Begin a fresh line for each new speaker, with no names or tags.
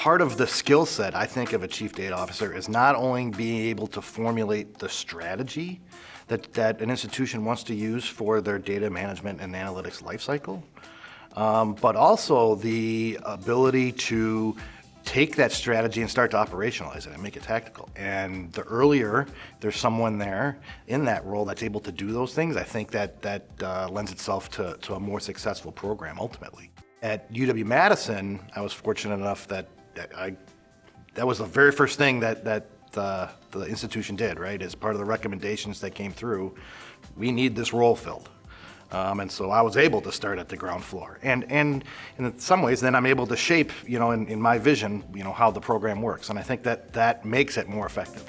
part of the skill set, I think, of a chief data officer is not only being able to formulate the strategy that, that an institution wants to use for their data management and analytics lifecycle, um, but also the ability to take that strategy and start to operationalize it and make it tactical. And the earlier there's someone there in that role that's able to do those things, I think that that uh, lends itself to, to a more successful program ultimately. At UW-Madison, I was fortunate enough that that I, that was the very first thing that, that uh, the institution did, right? As part of the recommendations that came through, we need this role filled. Um, and so I was able to start at the ground floor. And, and in some ways, then I'm able to shape, you know, in, in my vision, you know, how the program works. And I think that that makes it more effective.